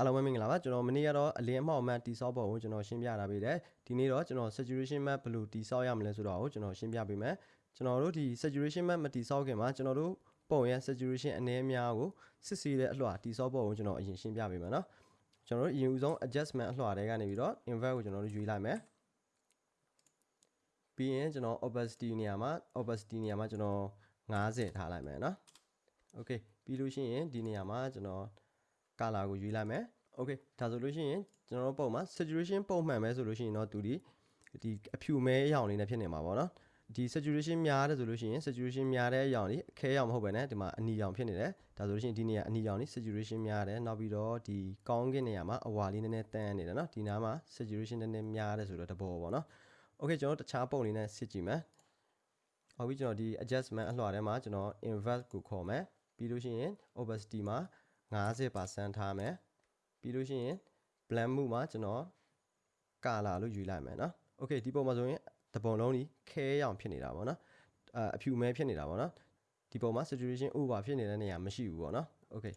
အားလုံးပဲမင်္ဂလာပါကျွန်တော်မနေ့ကတော့အလင်းအမှောက်အမှန်တိဆောက်ပုံကိုကျွန်တော်ရှင်းပြတာပေးတယ်ဒီနေ့တော့ကျွန်တော် saturation map ဘယ်လိုတိဆောက်ရမလဲဆိုတော့ကိုကျွန်တော်ရှင်းပြပေးမယ်ကျွန်တော်တို့ဒီ saturation map မတိဆောက်ခင်မှာကျွန်တော်တို့ပုံရဲ့ saturation အနည်းအများကိုစစ်ဆေးတဲ့အလှတိဆောက်ပုံကိုကျွန်တော်အရင်ရှင်းပြပေးမယ်နော်ကျွန်တော်တို့အရင်ဦးဆုံး adjustment အလှတွေကနေပြီးတော့ invert ကိုကျွန်တော်တို့ယူလိုက်မယ်ပြီးရင်ကျွန်တော် opacity နေရာမှာ opacity နေရာမှာကျွန်တော်90ထားလိုက်မယ်နော် okay ပြီးလို့ရှိရင်ဒီနေရာမှာကျွန်တော် color ကိုရွေးလိုက်မယ် okay ဒါဆိုလို့ရှိရင်ကျွန်တော်တို့ပုံမှာ saturation ပုံမှန်ပဲဆိုလို့ရှိရင်တော့သူဒီဒီအဖြူမဲအရောင်လေးနဲ့ဖြစ်နေမှာပေါ့နော်ဒီ saturation များတယ်ဆိုလို့ရှိရင် saturation များတဲ့အရောင်လေးအခဲရောင်မဟုတ်ပဲねဒီမှာအနီရောင်ဖြစ်နေတယ်ဒါဆိုလို့ရှိရင်ဒီနေရာအနီရောင်လေး saturation များတယ်နောက်ပြီးတော့ဒီကောင်းကင်နေရာမှာအဝါလေးနည်းနည်းတန်းနေတယ်နော်ဒီနားမှာ saturation နည်းနည်းများတယ်ဆိုတော့တဘောပေါ့နော် okay ကျွန်တော်တခြားပုံလေးနဲ့စစ်ကြည့်မယ်ဟုတ်ပြီကျွန်တော်ဒီ adjustment အလှထဲမှာကျွန်တော် invert ကိုခေါ်မယ်ပြီးလို့ရှိရင် opacity မှာ 50%ထားမယ်ပြီးလို့ရှိရင် blend မှုမှာကျွန်တော် color လို့ယူလိုက်မယ်เนาะ okay ဒီပုံမှာဆိုရင်တပုံလုံးကြီးခဲရောင်ဖြစ်နေတာပေါ့နော်အအဖြူမဲဖြစ်နေတာပေါ့နော်ဒီပုံမှာ saturation over ဖြစ်နေတဲ့နေရာမရှိဘူးပေါ့နော် okay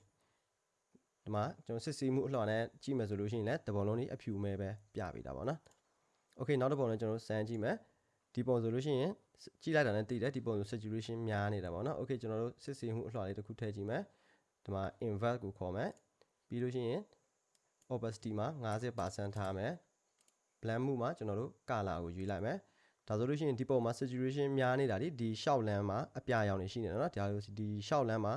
ဒီမှာကျွန်တော်စစ်ဆေးမှုအလှော်နဲ့ကြည့်မယ်ဆိုလို့ရှိရင်လည်းတပုံလုံးကြီးအဖြူမဲပဲပြပေးတာပေါ့နော် okay နောက်တစ်ပုံလည်းကျွန်တော်စမ်းကြည့်မယ်ဒီပုံဆိုလို့ရှိရင်ကြည့်လိုက်တာနဲ့သိတယ်ဒီပုံဆို saturation များနေတာပေါ့နော် okay ကျွန်တော်တို့စစ်ဆေးမှုအလှော်လေးတစ်ခုထည့်ကြည့်မယ် ဒီမှာ invert ကိုခေါ်မယ်ပြီးလို့ရှိရင် opacity မှာ50%ထားမယ် blend မှုမှာကျွန်တော်တို့ color ကိုရွေးလိုက်မယ်ဒါဆိုလို့ရှိရင်ဒီပုံမှာ saturation များနေတာဒီဒီရှောက်လန်းမှာအပြာရောင်တွေရှိနေတယ်เนาะဒါလို့ဒီရှောက်လန်းမှာ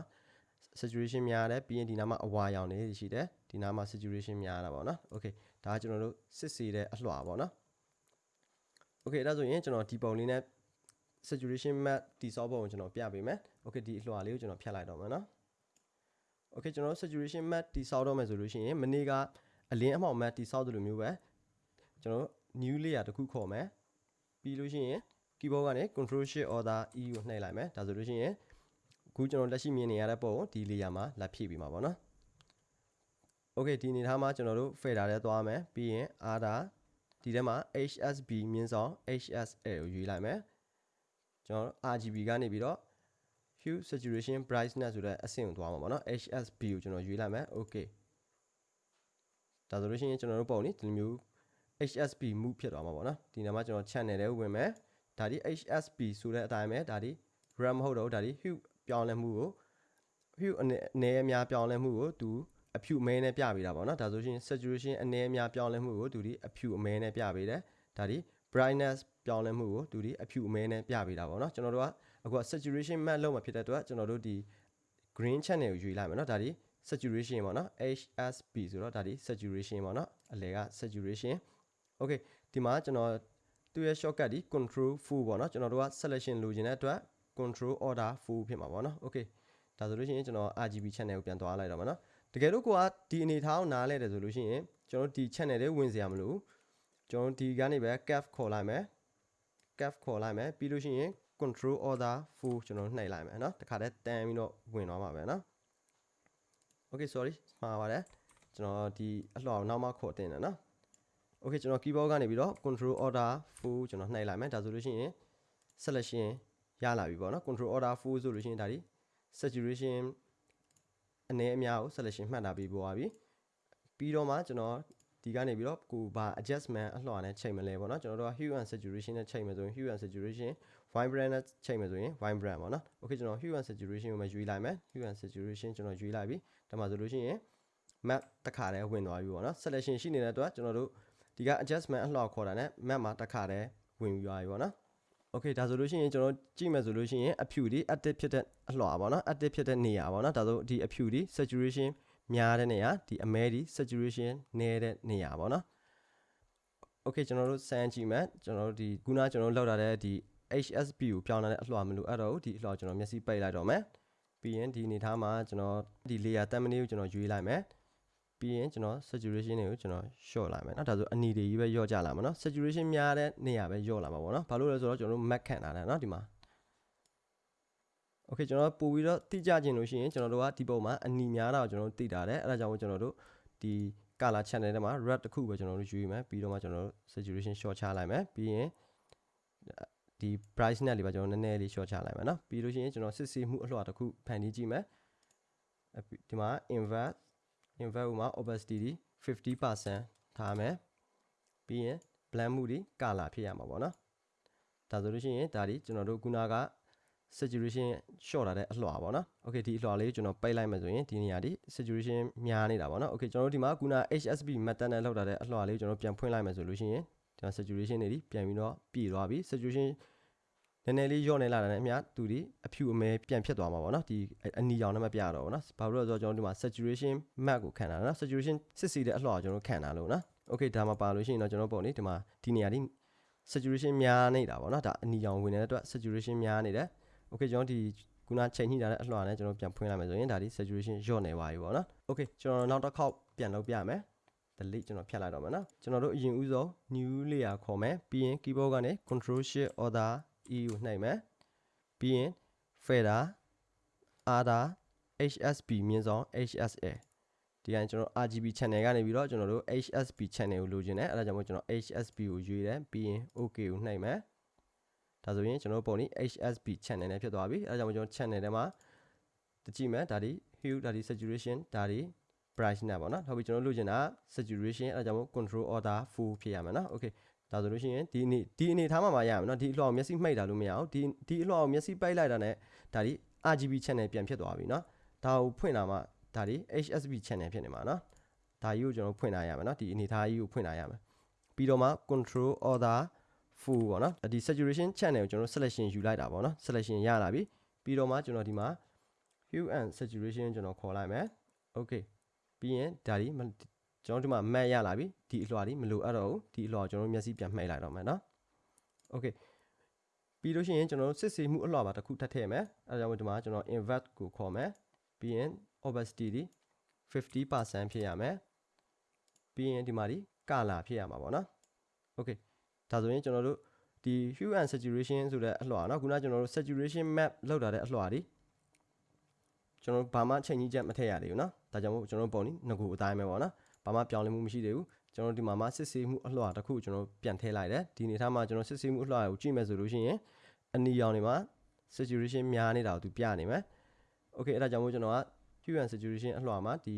saturation များတယ်ပြီးရင်ဒီနားမှာအဝါရောင်တွေရှိတယ်ဒီနားမှာ saturation များတာပေါ့เนาะ okay ဒါကကျွန်တော်တို့စစ်ဆေးတဲ့အလှော်ပေါ့เนาะ okay ဒါဆိုရင်ကျွန်တော်ဒီပုံလေးနဲ့ saturation map တိဆောက်ပုံကိုကျွန်တော်ပြပေးမယ် okay ဒီအလှော်လေးကိုကျွန်တော်ဖြတ်လိုက်တော့မယ်เนาะ okay ကျွန်တော် saturation map တိဆောက်တော့မယ်ဆိုလို့ရှိရင်မနေ့ကအလင်းအမှောင် map တိဆောက်သလိုမျိုးပဲကျွန်တော် new layer တစ်ခုခေါ်မယ်ပြီးလို့ရှိရင် keyboard ကနေ control shift order e ကိုနှိပ်လိုက်မယ်ဒါဆိုလို့ရှိရင်အခုကျွန်တော်လက်ရှိမြင်နေရတဲ့ပုံကိုဒီ layer မှာလက်ဖြည့်ပြီးမှာပေါ့နော် okay ဒီအနေထားမှာကျွန်တော်တို့ fader ထဲသွားမယ်ပြီးရင် order ဒီထဲမှာ HSB မြင်းဆောင် HSL ကိုရွေးလိုက်မယ်ကျွန်တော် RGB ကနေပြီးတော့ hue saturation brightness ဆိုတဲ့အဆင့်ကိုသွားမှာပေါ့နော် HSB ကိုကျွန်တော်ရွေးလိုက်မယ် okay ဒါဆိုလို့ရှိရင်ကျွန်တော်တို့ပုံនេះဒီလိုမျိုး HSB move ဖြစ်သွားမှာပေါ့နော်ဒီနားမှာကျွန်တော် channel ထဲဝင်မယ်ဒါဒီ HSB ဆိုတဲ့အတိုင်းပဲဒါဒီ RAM မဟုတ်တော့ဒါဒီ hue ပြောင်းလဲမှုကို hue အနေအများပြောင်းလဲမှုကိုသူအဖြူအမဲနဲ့ပြပေးတာပေါ့နော်ဒါဆိုရှင် saturation အနေအများပြောင်းလဲမှုကိုသူဒီအဖြူအမဲနဲ့ပြပေးတယ်ဒါဒီ brightness ပြောင်းလဲမှုကိုသူဒီအဖြူအမဲနဲ့ပြပေးတာပေါ့နော်ကျွန်တော်တို့က အခု saturation map လောက်မှာဖြစ်တဲ့အတွက်ကျွန်တော်တို့ဒီ green channel ကိုယူလိုက်မယ်နော်ဒါဒီ saturation ပေါ့နော် HSB ဆိုတော့ဒါဒီ saturation ပေါ့နော်အလဲက saturation okay ဒီမှာကျွန်တော်သူ့ရဲ့ shortcut ဒီ control full ပေါ့နော်ကျွန်တော်တို့က selection လိုချင်တဲ့အတွက် control order full ဖြစ်မှာပေါ့နော် okay ဒါဆိုလို့ရှိရင်ကျွန်တော် RGB channel ကိုပြန်သွားလိုက်တော့မှာနော်တကယ်လို့ကိုကဒီအနေထားကိုနားလဲတယ်ဆိုလို့ရှိရင်ကျွန်တော်ဒီ channel လေးဝင်စရာမလိုကျွန်တော်ဒီကနေပဲ cap ခေါ်လိုက်မယ် cap ခေါ်လိုက်မယ်ပြီးလို့ရှိရင် control order full ကျွန်တော်နှိပ်လိုက်မယ်เนาะတခါတည်းတန်းပြီးတော့ဝင်သွားမှာပဲเนาะ okay sorry မှားပါတယ်ကျွန်တော်ဒီအလှော်နောက်မှခေါ်တင်တယ်เนาะ okay ကျွန်တော် keyboard ကနေပြီးတော့ control order full ကျွန်တော်နှိပ်လိုက်မယ်ဒါဆိုလို့ရှိရင် selection ရလာပြီပေါ့နော် control order full ဆိုလို့ရှိရင်ဒါဒီ saturation အနေအများကို selection မှတ်တာပြီးပေါ်ပါပြီပြီးတော့မှကျွန်တော်ဒီကနေပြီးတော့ကိုဘာ adjustment အလှော်နဲ့ချိန်မလဲပေါ့နော်ကျွန်တော်တို့က hue and saturation နဲ့ချိန်မယ်ဆိုရင် hue and saturation vibrant နဲ့ချိန်မယ်ဆိုရင် vibrant ပေါ့နော် okay ကျွန်တော် hue and saturation ကိုမှရွေးလိုက်မယ် hue and saturation ကျွန်တော်ရွေးလိုက်ပြီဒါမှဆိုလို့ရှိရင် map တစ်ခါတည်းဝင်သွားပြီပေါ့နော် selection ရှိနေတဲ့အတွက်ကျွန်တော်တို့ဒီက adjustment အလှော်ခေါ်တာနဲ့ map မှာတစ်ခါတည်းဝင်ပြီးသွားပြီပေါ့နော် okay ဒါဆိုလို့ရှိရင်ကျွန်တော်ကြည့်မယ်ဆိုလို့ရှိရင်အဖြူဒီ active ဖြစ်တဲ့အလှော်ပါเนาะ active ဖြစ်တဲ့နေရာပါเนาะဒါဆိုဒီအဖြူဒီ saturation များတဲ့နေရာဒီအမဲဒီ saturation နည်းတဲ့နေရာပါเนาะ okay ကျွန်တော်တို့စမ်းကြည့်မယ်ကျွန်တော်တို့ဒီခုနကျွန်တော်လောက်တာတဲ့ဒီ HSB ကိုပြောင်းလာတဲ့အလှော်မလို့အဲ့တော့ဒီအလှော်ကျွန်တော်မျက်စိပိတ်လိုက်တော့မယ်ပြီးရင်ဒီအနေထားမှာကျွန်တော်ဒီ layer တက်မနေကိုကျွန်တော်ရွေးလိုက်မယ်ပြီးရင်ကျွန်တော် saturation တွေကိုကျွန်တော် short လိုက်မယ်เนาะဒါဆိုအနီတွေကြီးပဲယော့ကြလာမှာเนาะ saturation များတဲ့နေရာပဲယော့လာမှာပေါ့เนาะဘာလို့လဲဆိုတော့ကျွန်တော်တို့ map ခံထားတယ်เนาะဒီမှာ okay ကျွန်တော်ပို့ပြီးတော့တိကျခြင်းလို့ရှိရင်ကျွန်တော်တို့ကဒီပုံမှာအနီများတာကိုကျွန်တော်တို့သိတာတယ်အဲ့ဒါကြောင့်ကျွန်တော်တို့ဒီ color channel ထဲမှာ red တစ်ခုပဲကျွန်တော်တို့ယူရမယ်ပြီးတော့မှကျွန်တော်တို့ saturation short ချလိုက်မယ်ပြီးရင် ဒီ price နဲ့လေးပါကျွန်တော်နည်းနည်းလေး short ချလိုက်မယ်နော်ပြီးလို့ရှိရင်ကျွန်တော်စစ်ဆေးမှုအလှတစ်ခုဖန်တီးကြည့်မယ်ဒီမှာ invert invert မှာ opacity ဒီ50%ထားမယ်ပြီးရင် blend မှုဒီကာလာဖြစ်ရမှာပေါ့နော်ဒါဆိုလို့ရှိရင်ဒါဒီကျွန်တော်တို့ခုနက saturation short လာတဲ့အလှပေါ့နော် okay ဒီအလှလေးကျွန်တော်ပိတ်လိုက်မယ်ဆိုရင်ဒီနေရာဒီ saturation များနေတာပေါ့နော် okay ကျွန်တော်တို့ဒီမှာခုန HSP method နဲ့လောက်လာတဲ့အလှလေးကျွန်တော်ပြန်ဖွင့်လိုက်မယ်ဆိုလို့ရှိရင် ဒီမှာ saturation တွေဒီပြန်ပြီးတော့ပြည့်သွားပြီ saturation နည်းနည်းလေးညော့နေလာတဲ့အမျှသူဒီအဖြူအမဲပြန်ဖြစ်သွားမှာပေါ့နော်ဒီအနီရောင်နဲ့မပြတော့ဘူးနော်ဘာလို့လဲဆိုတော့ကျွန်တော်ဒီမှာ saturation map ကိုခံတာနော် saturation စစ်စီတဲ့အလှော်ကျွန်တော်ခံတာလို့နော် okay ဒါမှပါလို့ရှိရင်တော့ကျွန်တော်ပုံနေဒီမှာဒီနေရာဒီ saturation များနေတာပေါ့နော်ဒါအနီရောင်ဝင်နေတဲ့အတွက် saturation များနေတယ် okay ကျွန်တော်ဒီခုနချိန်ညှိထားတဲ့အလှော်နဲ့ကျွန်တော်ပြန်ဖွင့်လိုက်မယ်ဆိုရင်ဒါဒီ saturation ညော့နေပါပြီပေါ့နော် okay ကျွန်တော်နောက်တစ်ခေါက်ပြန်လုပ်ပြမယ် delete ကျွန်တော်ဖြတ်လိုက်တော့မယ်နော်ကျွန်တော်တို့အရင်ဦးဆုံး new layer ခေါ်မယ်ပြီးရင် keyboard ကနေ control shift order e ကိုနှိပ်မယ်ပြီးရင် fader ada hsb မြင်းဆောင် hsa ဒီကနေ့ကျွန်တော် RGB channel ကနေပြီးတော့ကျွန်တော်တို့ HSB channel ကိုလိုချင်တယ်အဲဒါကြောင့်မို့ကျွန်တော် HSB ကိုရွေးတယ်ပြီးရင် OK ကိုနှိပ်မယ်ဒါဆိုရင်ကျွန်တော်ပုံนี้ HSB channel နဲ့ဖြစ်သွားပြီအဲဒါကြောင့်မို့ကျွန်တော် channel ထဲမှာတကြည့်မယ်ဒါဒီ hue ဒါဒီ saturation ဒါဒီ brightness ပေါ့နော်ဟုတ်ပြီကျွန်တော်လိုချင်တာ saturation အဲဒါကြောင့်မို့ control order full ဖြစ်ရမယ်နော် okay ဒါဆိုလို့ရှိရင်ဒီအနေဒီအနေထားမှာမရမယ်နော်ဒီအလှော်မျက်စိမှိတ်တာလို့မရအောင်ဒီဒီအလှော်မျက်စိပိတ်လိုက်တာ ਨੇ ဒါဒီ RGB channel ပြန်ဖြစ်သွားပြီနော်ဒါကိုဖွင့်တာမှဒါဒီ HSB channel ဖြစ်နေမှာနော်ဒါကြီးကိုကျွန်တော်ဖွင့်ထားရမယ်နော်ဒီအနေထားကြီးကိုဖွင့်ထားရမယ်ပြီးတော့မှ control order full ပေါ့နော်ဒီ saturation channel ကိုကျွန်တော် selection ယူလိုက်တာပေါ့နော် selection ရလာပြီပြီးတော့မှကျွန်တော်ဒီမှာ hue and saturation ကျွန်တော်ခေါ်လိုက်မယ် okay ပြီးရင်ဒါဒီကျွန်တော်ဒီမှာ map ရလာပြီဒီအလွှာဒီမလိုအပ်တော့ဘူးဒီအလွှာကျွန်တော်မျက်စိပြန်မှိတ်လိုက်တော့မယ်နော် okay ပြီးလို့ရှိရင်ကျွန်တော်စစ်ဆေးမှုအလွှာပါတစ်ခုထပ်ထည့်မယ်အဲဒါကြောင့်ဒီမှာကျွန်တော် invert ကိုခေါ်မယ်ပြီးရင် opacity ဒီ50%ဖြစ်ရမယ်ပြီးရင်ဒီမှာဒီ color ဖြစ်ရမှာပေါ့နော် okay ဒါဆိုရင်ကျွန်တော်တို့ဒီ hue and saturation ဆိုတဲ့အလွှာเนาะခုနကကျွန်တော်တို့ saturation map လောက်တာတဲ့အလွှာဒီကျွန်တော်ဘာမှချိန်ကြီးချက်မထည့်ရသေးဘူးเนาะ ဒါကြောင့်မို့ကျွန်တော်ပုံនេះငကူအတိုင်းပဲပေါ့နော်ဘာမှပြောင်းလဲမှုမရှိသေးဘူးကျွန်တော်ဒီမှာမှစစ်ဆေးမှုအလှော်တစ်ခုကျွန်တော်ပြန်ထည့်လိုက်တယ်ဒီအနေထားမှာကျွန်တော်စစ်ဆေးမှုအလှော်ကိုကြည့်မယ်ဆိုလို့ရှိရင်အနီရောင်တွေမှာ saturation များနေတာကိုသူပြနေမယ် okay အဲ့ဒါကြောင့်မို့ကျွန်တော်က hue and saturation အလှော်မှာဒီ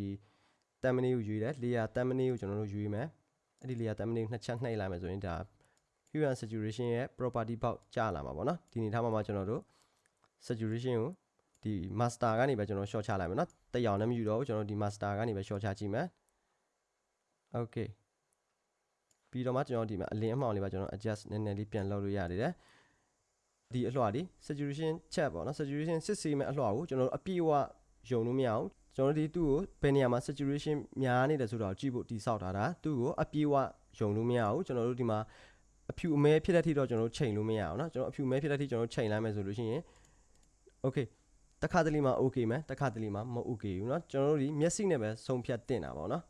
thumbnail ကိုယူရတယ် layer thumbnail ကိုကျွန်တော်တို့ယူရမယ်အဲ့ဒီ layer thumbnail နှစ်ချက်နှိပ်လိုက်မယ်ဆိုရင်ဒါ hue and saturation ရဲ့ property ပေါက်ကျလာမှာပေါ့နော်ဒီအနေထားမှာမှကျွန်တော်တို့ saturation ကို ဒီ master ကနေပဲကျွန်တော် short ချလိုက်မယ်เนาะတရောင်နဲ့မယူတော့ဘူးကျွန်တော်ဒီ master ကနေပဲ short ချကြည့်မယ် okay ပြီးတော့မှကျွန်တော်ဒီမှာအလင်းအမှောင်လေးပါကျွန်တော် adjust နည်းနည်းလေးပြန်လုပ်လို့ရနေတယ်ဒီအလှဒီ saturation check ပေါ့နော် saturation စစ်ဆေးမဲ့အလှကိုကျွန်တော်တို့အပြည့်အဝယုံလို့မရအောင်ကျွန်တော်တို့ဒီသူ့ကိုဘယ်နေရာမှာ saturation များနေတယ်ဆိုတော့ကြည့်ဖို့တိဆောက်ထားတာသူ့ကိုအပြည့်အဝယုံလို့မရအောင်ကျွန်တော်တို့ဒီမှာအဖြူအမဲဖြစ်တဲ့ထိတော့ကျွန်တော်တို့ချိန်လို့မရအောင်เนาะကျွန်တော်အဖြူအမဲဖြစ်တဲ့ထိကျွန်တော်တို့ချိန်လိုက်မယ်ဆိုလို့ရှိရင် okay တခါတလေမှာ okay မယ်တခါတလေမှာမ okay ဘူးเนาะကျွန်တော်တို့ဒီမျက်စိနဲ့ပဲဆုံးဖြတ်တင်တာပေါ့เนาะ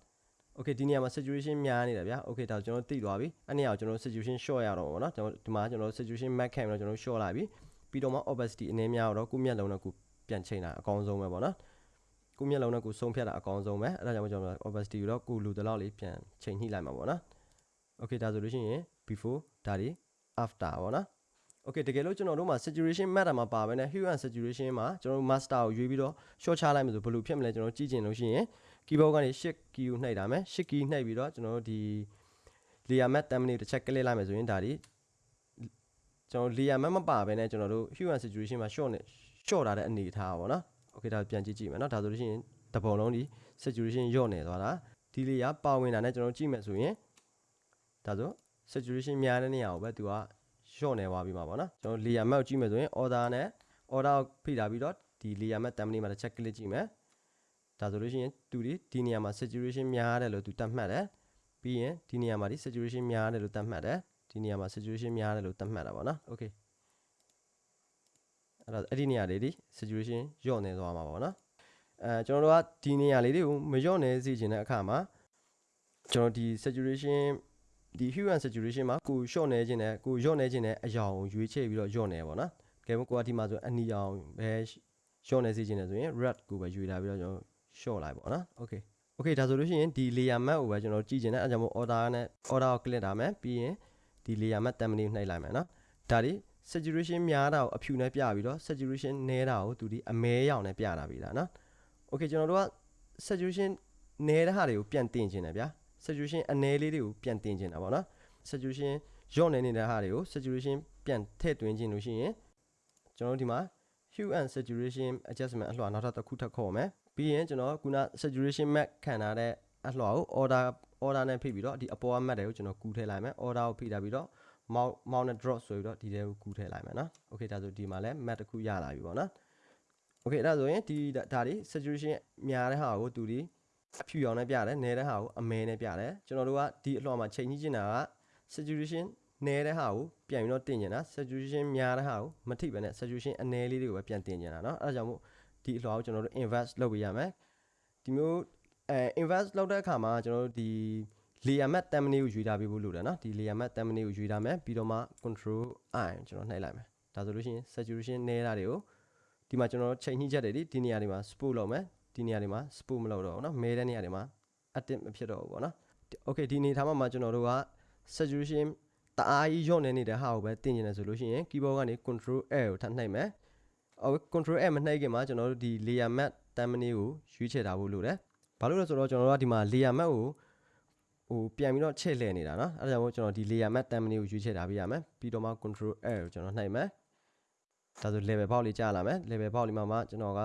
okay ဒီနေရာမှာ saturation များနေတာဗျာ okay ဒါကျွန်တော်သိသွားပြီအဲ့နေရာကိုကျွန်တော် saturation short ရတော့ပေါ့နော်ကျွန်တော်ဒီမှာကျွန်တော် saturation max ခံပြီးတော့ကျွန်တော် short လာပြီပြီးတော့မှ opacity အနည်းများတော့ကိုမျက်လုံးနဲ့ကိုပြန်ချိန်တာအကောင်းဆုံးပဲပေါ့နော်ကိုမျက်လုံးနဲ့ကိုဆုံးဖြတ်တာအကောင်းဆုံးပဲအဲ့ဒါကြောင့်ကျွန်တော် opacity ကိုတော့ကိုလူတလောက်လေးပြန်ချိန်ညှိလိုက်မှာပေါ့နော် okay ဒါဆိုလို့ရှိရင် before ဒါဒီ after ပေါ့နော် okay တကယ်လို့ကျွန်တော်တို့မှာ saturation matter မှာပါပဲね hue and saturation မှာကျွန်တော်တို့ master ကိုရွေးပြီးတော့ short ချလိုက်မယ်ဆိုဘယ်လိုဖြစ်မလဲကျွန်တော်ကြည့်ကျင်လို့ရှိရင် keyboard ကနေ shift key ကိုနှိပ်တာမယ် shift key နှိပ်ပြီးတော့ကျွန်တော်တို့ဒီ layer map thumbnail တစ်ချက် click လိုက်မယ်ဆိုရင်ဒါဒီကျွန်တော် layer map မပါဘဲနဲ့ကျွန်တော်တို့ hue and saturation မှာ short နဲ့ short ထားတဲ့အနေထားပါတော့ okay ဒါပြန်ကြည့်ကြည့်မယ်เนาะဒါဆိုလို့ရှိရင်တပုံလုံးဒီ saturation ညော့နေသွားတာဒီ layer ပါဝင်တာနဲ့ကျွန်တော်ကြည့်မယ်ဆိုရင်ဒါဆို saturation များတဲ့နေရာကိုပဲသူက short နေသွားပြီမှာပေါ့နော်ကျွန်တော် layer map ကြည့်မယ်ဆိုရင် order နဲ့ order ကိုဖိထားပြီးတော့ဒီ layer map thumbnail မှာတစ်ချက် click ကြည့်မယ်ဒါဆိုလို့ရှိရင်သူဒီဒီနေရာမှာ saturation များတယ်လို့သူတတ်မှတ်တယ်ပြီးရင်ဒီနေရာမှာဒီ saturation များတယ်လို့တတ်မှတ်တယ်ဒီနေရာမှာ saturation များတယ်လို့တတ်မှတ်တာပေါ့နော် okay အဲ့တော့အဲ့ဒီနေရာလေးဒီ saturation ညော့နေသွားမှာပေါ့နော်အဲကျွန်တော်တို့ကဒီနေရာလေးတွေကိုမညော့နေစေချင်တဲ့အခါမှာကျွန်တော်ဒီ saturation ဒီ hue and saturation မှာကို short နေခြင်းနဲ့ကိုညော့နေခြင်းနဲ့အယောင်ကိုရွေးချယ်ပြီးတော့ညော့နေပေါ့နော်။ကဲကိုကဒီမှာဆိုအနီရောင်ပဲ short နေစေခြင်းနဲ့ဆိုရင် red ကိုပဲရွေးလာပြီးတော့ကျွန်တော် short လိုက်ပေါ့နော်။ okay okay ဒါဆိုလို့ရှိရင်ဒီ layer map ကိုပဲကျွန်တော်ကြည့်ခြင်းနဲ့အဲကြောင့်မို့ order နဲ့ order ကို click တာမယ်ပြီးရင်ဒီ layer map thumbnail နှိပ်လိုက်မယ်နော်။ဒါဒီ saturation များတာကိုအဖြူနဲ့ပြပြီးတော့ saturation နည်းတာကိုသူဒီအမဲရောင်နဲ့ပြတာပြီလားနော်။ okay ကျွန်တော်တို့က saturation နဲတဲ့ဟာတွေကိုပြန်တင်ခြင်းတယ်ဗျာ saturation အနည်းလေးတွေကိုပြန်တင်ခြင်းတာပေါ့နော် saturation ညော့နေနေတဲ့ဟာတွေကို saturation ပြန်ထည့်သွင်းခြင်းလို့ရှိရင်ကျွန်တော်တို့ဒီမှာ hue and saturation adjustment အလှော်နောက်ထပ်တစ်ခုထပ်ခေါ်မယ်ပြီးရင်ကျွန်တော်ခုန saturation map ခံထားတဲ့အလှော်ကို order order နဲ့ဖိပြီးတော့ဒီအပေါ်က map တွေကိုကျွန်တော်ကူးထည့်လိုက်မယ် order ကိုဖိထားပြီးတော့ mount mount နဲ့ drop ဆိုပြီးတော့ဒီထဲကိုကူးထည့်လိုက်မယ်နော် okay ဒါဆိုဒီမှာလည်း map တစ်ခုရလာပြီပေါ့နော် okay ဒါဆိုရင်ဒီဒါဒီ saturation များတဲ့ဟာကိုသူဒီ အဖြူရောင်နဲ့ပြတယ်နဲတဲ့ဟာကိုအမဲနဲ့ပြတယ်ကျွန်တော်တို့ကဒီအလှော်မှာချိန်ကြီးကျင်တာက saturation နဲတဲ့ဟာကိုပြန်ပြီးတော့တင်ကျင်တာ saturation များတဲ့ဟာကိုမထိပဲနဲ့ saturation အနည်းလေးတွေကိုပဲပြန်တင်ကျင်တာเนาะအဲဒါကြောင့်မို့ဒီအလှော်ကိုကျွန်တော်တို့ invest လုပ်ပေးရမယ်ဒီမျိုးအဲ invest လုပ်တဲ့အခါမှာကျွန်တော်တို့ဒီ layer map thumbnail ကိုရွေးထားပေးဖို့လိုတယ်เนาะဒီ layer map thumbnail ကိုရွေးထားမယ်ပြီးတော့မှ control i ကျွန်တော်နှိပ်လိုက်မယ်ဒါဆိုလို့ရှိရင် saturation နဲတာတွေကိုဒီမှာကျွန်တော်တို့ချိန်ညှိချက်တွေဒီဒီနေရာတွေမှာ spot လုပ်မယ် ဒီနေရာတွေမှာ spot မလုပ်တော့ဘူးเนาะမဲတဲ့နေရာတွေမှာ active မဖြစ်တော့ဘူးပေါ့နော် okay ဒီနေထားမှာကျွန်တော်တို့က saturation တအားကြီးညော့နေနေတဲ့ဟာကိုပဲတင်ကျင်တယ်ဆိုလို့ရှိရင် keyboard ကနေ control L ကိုထပ်နှိပ်မယ်အော် control L မနှိပ်ခင်မှာကျွန်တော်တို့ဒီ layer map တမ်းမနည်းကိုရွေးချယ်ထားဖို့လိုတယ်ဘာလို့လဲဆိုတော့ကျွန်တော်တို့ကဒီမှာ layer map ကိုဟိုပြန်ပြီးတော့ချဲ့လှည့်နေတာเนาะအဲဒါကြောင့်မို့ကျွန်တော်ဒီ layer map တမ်းမနည်းကိုရွေးချယ်ထားပေးရမယ်ပြီးတော့မှ control L ကိုကျွန်တော်နှိပ်မယ်ဒါဆို level ပေါက်လေးကြာလာမယ် level ပေါက်လေးမှာမှကျွန်တော်က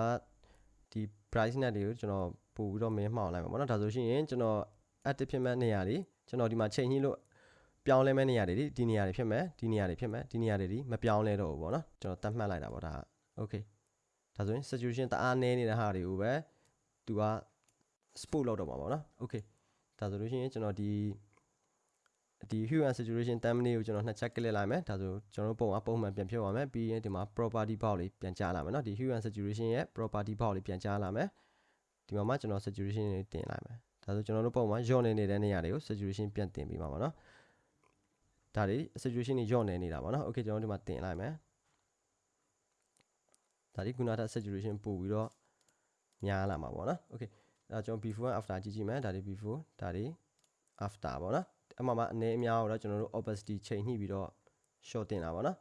ဒီ brightness တွေကိုကျွန်တော်ပို့ပြီးတော့မင်းမှောင်လိုက်မှာပေါ့နော်ဒါဆိုရှင်ရင်ကျွန်တော် active ဖြစ်မဲ့နေရာတွေကျွန်တော်ဒီမှာချိန်ညှိလို့ပြောင်းလဲမဲ့နေရာတွေဒီဒီနေရာတွေဖြစ်မဲ့ဒီနေရာတွေဖြစ်မဲ့ဒီနေရာတွေဒီမပြောင်းလဲတော့ဘူးပေါ့နော်ကျွန်တော်တတ်မှတ်လိုက်တာပေါ့ဒါ okay ဒါဆိုရင် saturation တအားနည်းနေတဲ့ဟာတွေကိုပဲသူက spot လောက်တော့မှာပေါ့နော် okay ဒါဆိုလို့ရှိရင်ကျွန်တော်ဒီ ဒီ hue and saturation thumbnail ကိုကျွန်တော်နှစ်ချက်ကလစ်လိုက်မယ်ဒါဆိုကျွန်တော်ပုံအပုံမှန်ပြန်ဖြစ်သွားမယ်ပြီးရင်ဒီမှာ property box လေးပြန်ကြားလာမယ်เนาะဒီ hue and saturation ရဲ့ property box လေးပြန်ကြားလာမယ်ဒီမှာမှကျွန်တော် saturation လေးတင်လိုက်မယ်ဒါဆိုကျွန်တော်တို့ပုံမှာညော့နေနေတဲ့နေရာတွေကို saturation ပြန်တင်ပြီးမှာပါเนาะဒါတွေ saturation တွေညော့နေနေတာပါเนาะ okay ကျွန်တော်ဒီမှာတင်လိုက်မယ်ဒါဒီခုနက saturation ပို့ပြီးတော့များလာမှာပေါ့เนาะ okay အဲကျွန်တော် before and after ကြည့်ကြည့်မယ်ဒါတွေ before ဒါတွေ after ပေါ့နော် အမှမှာအနေအများတော့ကျွန်တော်တို့ opacity ချိန်ညှိပြီးတော့ short တင်တာပေါ့နော်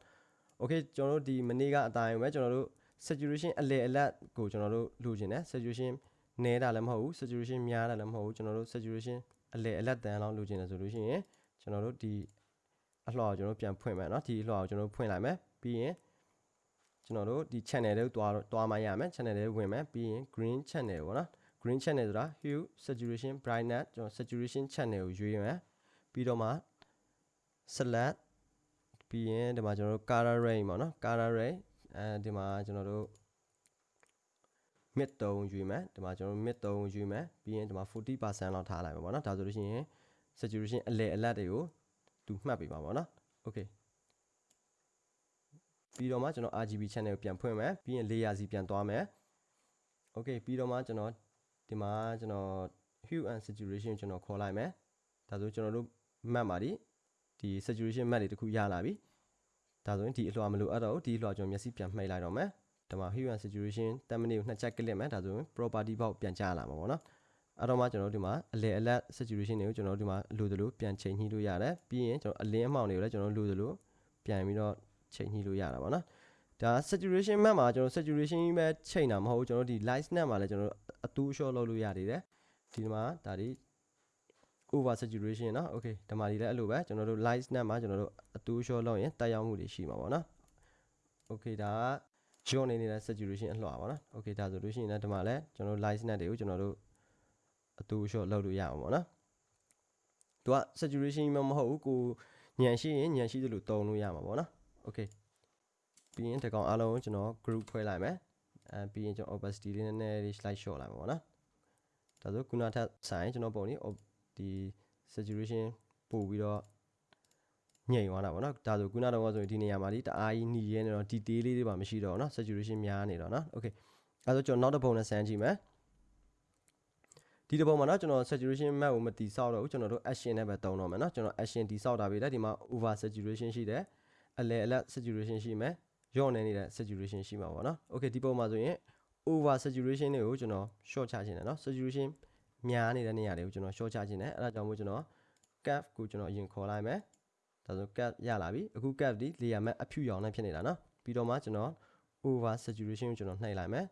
okay ကျွန်တော်တို့ဒီမနေ့ကအတိုင်းပဲကျွန်တော်တို့ saturation အလေအလတ်ကိုကျွန်တော်တို့လိုချင်တယ် saturation နည်းတာလည်းမဟုတ်ဘူး saturation များတာလည်းမဟုတ်ဘူးကျွန်တော်တို့ saturation အလေအလတ်တန်လောက်လိုချင်တယ်ဆိုလို့ရှိရင်ကျွန်တော်တို့ဒီအလှော်ကိုကျွန်တော်ပြန်ဖွင့်မယ်เนาะဒီအလှော်ကိုကျွန်တော်ဖွင့်လိုက်မယ်ပြီးရင်ကျွန်တော်တို့ဒီ channel တွေကိုတွားတွားမှရမယ် channel တွေဝင်မယ်ပြီးရင် green channel ပေါ့နော် green channel ဆိုတာ hue saturation brightness ကျွန်တော် saturation channel ကိုရွေးမယ် ပြီးတော့မှ select ပြီးရင်ဒီမှာကျွန်တော်တို့ color range ပေါ့နော် color range အဲဒီမှာကျွန်တော်တို့ mid 3ယူမယ်ဒီမှာကျွန်တော် mid 3ယူမယ်ပြီးရင်ဒီမှာ40%လောက်ထားလိုက်ပါပေါ့နော်ဒါဆိုလို့ရှိရင် saturation အလဲအလတ်တွေကိုသူမှတ်ပေးပါပေါ့နော် okay ပြီးတော့မှကျွန်တော် RGB channel ကိုပြန်ဖွင့်မယ်ပြီးရင် layer စီပြန်သွားမယ် okay ပြီးတော့မှကျွန်တော်ဒီမှာကျွန်တော် hue and saturation ကျွန်တော်ခေါ်လိုက်မယ်ဒါဆိုကျွန်တော်တို့ map မှာဒီဒီ saturation map တွေတခုရလာပြီဒါဆိုရင်ဒီအလွှာမလို့အဲ့တော့ဒီအလွှာကျွန်တော်မျက်စိပြန်မှိတ်လိုက်တော့မယ်ဒီမှာ hue and saturation 10 minute ကိုနှစ်ချက်ကလစ်မယ်ဒါဆိုရင် property box ပြန်ကြားလာမှာပေါ့နော်အဲ့တော့မှကျွန်တော်တို့ဒီမှာအလဲအလတ် saturation တွေကိုကျွန်တော်တို့ဒီမှာလိုသလိုပြန်ချိန်ညှိလို့ရတယ်ပြီးရင်ကျွန်တော်အလင်းအမှောင်တွေကိုလည်းကျွန်တော်လိုသလိုပြန်ပြီးတော့ချိန်ညှိလို့ရတာပေါ့နော်ဒါ saturation map မှာကျွန်တော် saturation ကြီးပဲချိန်တာမဟုတ်ဘူးကျွန်တော်ဒီ light snap မှာလည်းကျွန်တော်အတူ short လုပ်လို့ရနေတယ်ဒီမှာဒါဒီ over saturation เนาะ okay ဒီမှာဒီလည်းအဲ့လိုပဲကျွန်တော်တို့ light snap မှာကျွန်တော်တို့အတူ short လုပ်ရင်တက်ရောက်မှုတွေရှိမှာပေါ့နော် okay ဒါက join နေနေတဲ့ saturation အလှော်ပါနော် okay ဒါဆိုလို့ရှိရင်လည်းဒီမှာလည်းကျွန်တော်တို့ light snap တွေကိုကျွန်တော်တို့အတူ short လုပ်လို့ရအောင်ပေါ့နော်သူက saturation မမဟုတ်ဘူးကိုညံရှိရင်ညံရှိသလိုတုံလို့ရမှာပေါ့နော် okay ပြီးရင်ဒီကောင်အားလုံးကိုကျွန်တော် group ဖွဲ့လိုက်မယ်အဲပြီးရင်ကျွန်တော် opacity လေးနည်းနည်းလေး slide short လိုက်မှာပေါ့နော်ဒါဆိုခုနထပ်ဆိုင်ကျွန်တော်ပုံလေး ဒီ saturation ပို့ပြီးတော့ညိန်သွားတာပေါ့နော်ဒါဆိုခုနတော့ဆိုရင်ဒီနေရာမှာဒီတအားကြီးหนีရဲနေတော့ detail လေးတွေပါမရှိတော့เนาะ saturation များနေတော့เนาะ okay အဲဆိုကျွန်တော်နောက်တစ်ပုံနဲ့ဆန်းကြည့်မယ်ဒီတစ်ပုံမှာเนาะကျွန်တော် saturation map ကိုမတိဆောက်တော့ဘူးကျွန်တော်တို့ action နဲ့ပဲတုံးတော့မယ်เนาะကျွန်တော် action တိဆောက်တာပဲလေဒီမှာ over saturation ရှိတယ်အလဲအလက် saturation ရှိမယ်ရော့နေနေတဲ့ saturation ရှိမှာပေါ့เนาะ okay ဒီပုံမှာဆိုရင် over saturation တွေကိုကျွန်တော် short ချခြင်းတယ်เนาะ saturation များနေတဲ့နေရာတွေကိုကျွန်တော် short ချခြင်းနဲ့အဲ့ဒါကြောင့်မို့ကျွန်တော် cap ကိုကျွန်တော်အရင်ခေါ်လိုက်မယ်ဒါဆို cap ရလာပြီအခု cap ဒီ layer mask အဖြူရောင်နဲ့ဖြစ်နေတာနော်ပြီးတော့မှကျွန်တော် over saturation ကိုကျွန်တော်နှိပ်လိုက်မယ်